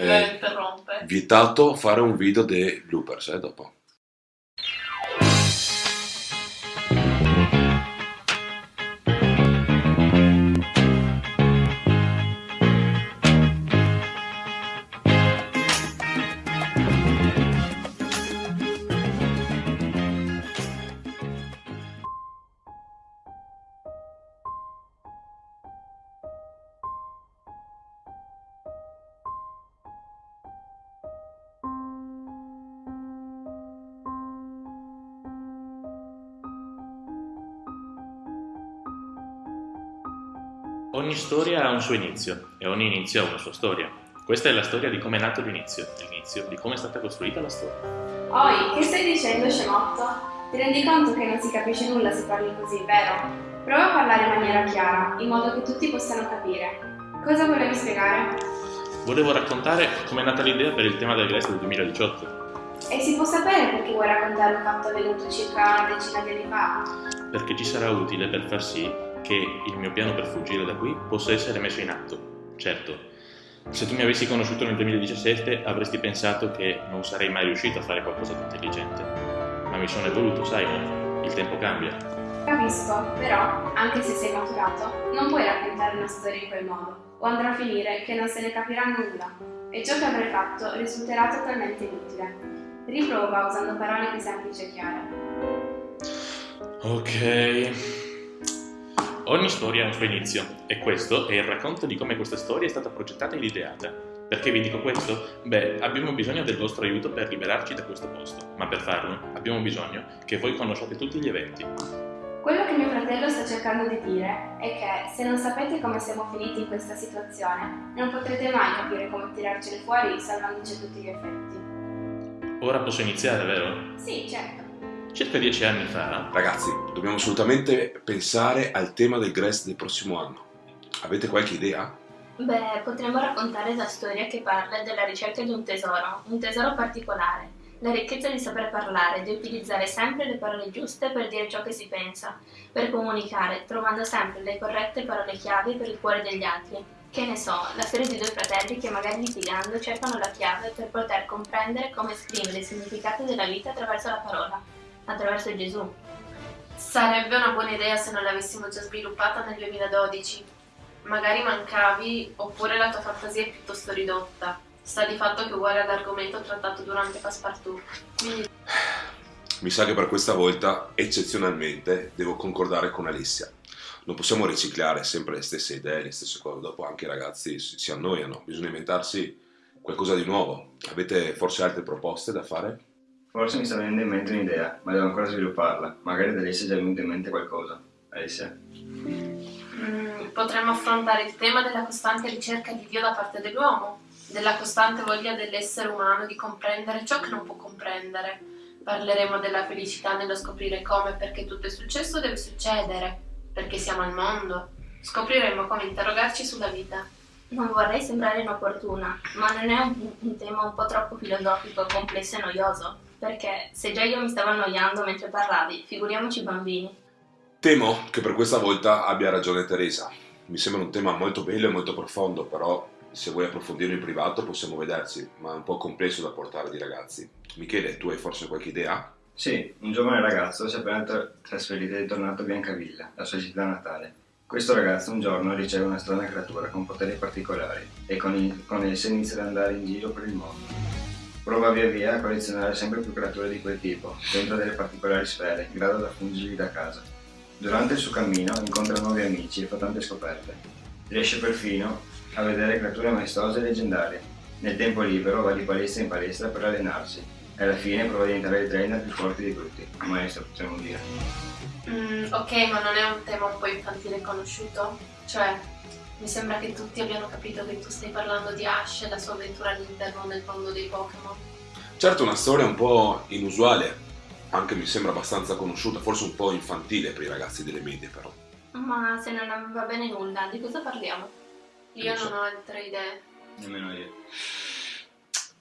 Eh, interrompe. Vietato fare un video dei bloopers, eh, dopo. Ogni storia ha un suo inizio e ogni inizio ha una sua storia. Questa è la storia di come è nato l'inizio, l'inizio di come è stata costruita la storia. Oi, che stai dicendo, scemotto? Ti rendi conto che non si capisce nulla se parli così, vero? Prova a parlare in maniera chiara, in modo che tutti possano capire. Cosa volevi spiegare? Volevo raccontare come è nata l'idea per il tema del Grest del 2018. E si può sapere perché vuoi raccontare un fatto avvenuto circa una decina di anni fa? Perché ci sarà utile per far sì che il mio piano per fuggire da qui possa essere messo in atto. Certo, se tu mi avessi conosciuto nel 2017 avresti pensato che non sarei mai riuscito a fare qualcosa di intelligente. Ma mi sono evoluto, sai, il tempo cambia. Capisco, però, anche se sei maturato, non puoi raccontare una storia in quel modo, o andrà a finire che non se ne capirà nulla, e ciò che avrai fatto risulterà totalmente inutile. Riprova usando parole più semplici e chiare. Ok. Ogni storia ha un suo inizio e questo è il racconto di come questa storia è stata progettata ed ideata. Perché vi dico questo? Beh, abbiamo bisogno del vostro aiuto per liberarci da questo posto, ma per farlo abbiamo bisogno che voi conosciate tutti gli eventi. Quello che mio fratello sta cercando di dire è che se non sapete come siamo finiti in questa situazione, non potrete mai capire come tirarcene fuori salvandoci a tutti gli effetti. Ora posso iniziare, vero? Sì, certo. Circa dieci anni fa, Ragazzi, dobbiamo assolutamente pensare al tema del Grest del prossimo anno. Avete qualche idea? Beh, potremmo raccontare la storia che parla della ricerca di un tesoro, un tesoro particolare. La ricchezza di saper parlare, di utilizzare sempre le parole giuste per dire ciò che si pensa, per comunicare, trovando sempre le corrette parole chiave per il cuore degli altri. Che ne so, la storia di due fratelli che magari litigando cercano la chiave per poter comprendere come esprimere il significato della vita attraverso la parola, attraverso Gesù. Sarebbe una buona idea se non l'avessimo già sviluppata nel 2012. Magari mancavi, oppure la tua fantasia è piuttosto ridotta. Sta di fatto che è uguale all'argomento trattato durante Passepartout. Quindi Mi sa che per questa volta, eccezionalmente, devo concordare con Alessia. Non possiamo riciclare sempre le stesse idee, le stesse cose, dopo anche i ragazzi si si annoiano, bisogna inventarsi qualcosa di nuovo. Avete forse altre proposte da fare? Forse mi sta venendo in mente un'idea, ma devo ancora svilupparla. Magari da Alessia è già venuto in mente qualcosa. Alessia? mm, potremmo affrontare il tema della costante ricerca di Dio da parte dell'uomo, della costante voglia dell'essere umano di comprendere ciò che non può comprendere. Parleremo della felicità nello scoprire come e perché tutto è successo deve succedere, perché siamo al mondo. Scopriremo come interrogarci sulla vita. Non vorrei sembrare inopportuna, ma non è un, un tema un po' troppo filosofico, complesso e noioso? Perché se già io mi stavo annoiando mentre parlavi, figuriamoci i bambini. Temo che per questa volta abbia ragione Teresa. Mi sembra un tema molto bello e molto profondo, però se vuoi approfondirlo in privato possiamo vedersi, ma è un po' complesso da portare di ragazzi. Michele, tu hai forse qualche idea? Sì, un giovane ragazzo si è appena tra- trasferito e è tornato a Biancavilla, la sua città natale. Questo ragazzo un giorno riceve una strana creatura con poteri particolari e con, il- con essa inizia ad andare in giro per il mondo. Prova via via a collezionare sempre più creature di quel tipo, dentro delle particolari sfere, in grado da fungergli da casa. Durante il suo cammino incontra nuovi amici e fa tante scoperte. Riesce perfino a vedere creature maestose e leggendarie. Nel tempo libero va di palestra in palestra per allenarsi e alla fine prova a diventare il trainer più forte di tutti, maestro potremmo dire. Mm, ok, ma non è un tema un po' infantile e conosciuto? Cioè, mi sembra che tutti abbiano capito che tu stai parlando di Ash e la sua avventura all'interno del mondo dei Pokémon. Certo, una storia un po' inusuale, anche mi sembra abbastanza conosciuta, forse un po' infantile per i ragazzi delle medie però. Ma se non va bene nulla, di cosa parliamo? Io Non so. non ho altre idee. Nemmeno io.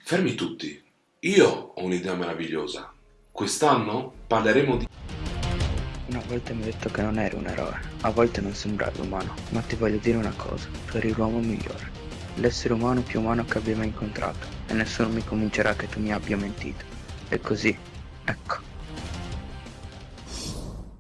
Fermi tutti, io ho un'idea meravigliosa. Quest'anno parleremo di... Una volta mi hai detto che non eri un eroe, a volte non sembravi umano, ma ti voglio dire una cosa, tu eri l'uomo migliore. l'essere umano più umano che abbia mai incontrato e nessuno mi convincerà che tu mi abbia mentito. E così, ecco.